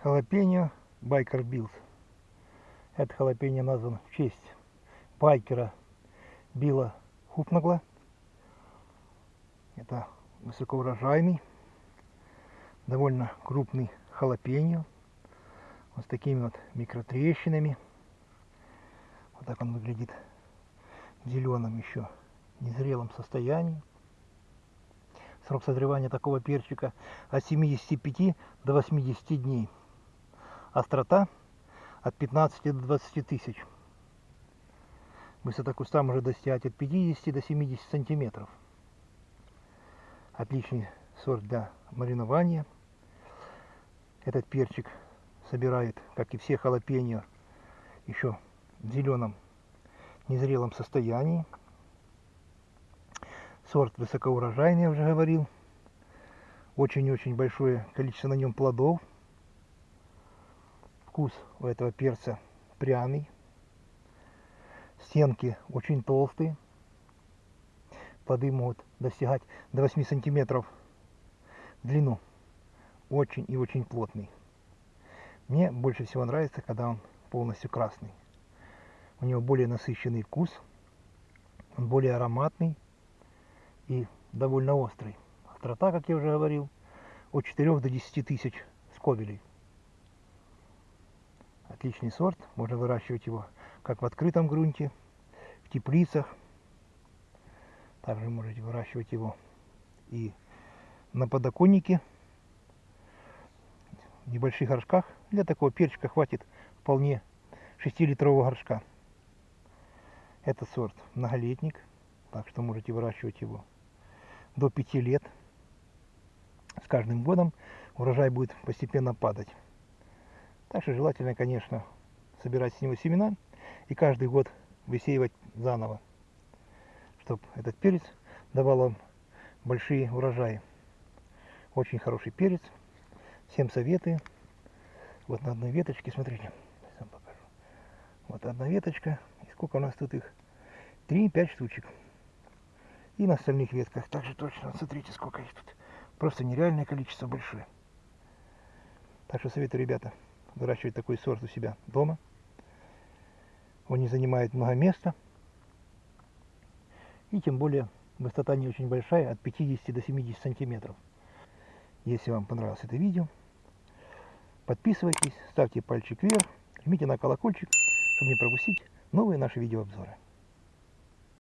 Халапеньо Байкер Билд. Это халапеньо назван в честь байкера Билла Хупнагла. Это высокоурожайный, довольно крупный халапеньо. Вот с такими вот микротрещинами. Вот так он выглядит в зеленом еще незрелом состоянии. Срок созревания такого перчика от 75 до 80 дней. Острота от 15 до 20 тысяч. Высота куста может достигать от 50 до 70 сантиметров. Отличный сорт для маринования. Этот перчик собирает, как и все халапеньо, еще в зеленом незрелом состоянии. Сорт высокоурожайный, я уже говорил. Очень-очень большое количество на нем плодов. Вкус у этого перца пряный. Стенки очень толстые. Плоды могут достигать до 8 сантиметров в длину. Очень и очень плотный. Мне больше всего нравится, когда он полностью красный. У него более насыщенный вкус. Он более ароматный и довольно острый. Острота, как я уже говорил, от 4 до 10 тысяч скобелей. Отличный сорт, можно выращивать его как в открытом грунте, в теплицах. Также можете выращивать его и на подоконнике, в небольших горшках. Для такого перчика хватит вполне 6-литрового горшка. Это сорт многолетник, так что можете выращивать его до 5 лет. С каждым годом урожай будет постепенно падать. Так что желательно, конечно, собирать с него семена и каждый год высеивать заново, чтобы этот перец давал вам большие урожаи. Очень хороший перец. Всем советую. Вот на одной веточке, смотрите, сам покажу. Вот одна веточка. И сколько у нас тут их? 3-5 штучек. И на остальных ветках также точно. Смотрите, сколько их тут. Просто нереальное количество большое. Так что советую, ребята, выращивать такой сорт у себя дома. Он не занимает много места. И тем более высота не очень большая, от 50 до 70 сантиметров. Если вам понравилось это видео, подписывайтесь, ставьте пальчик вверх, жмите на колокольчик, чтобы не пропустить новые наши видеообзоры.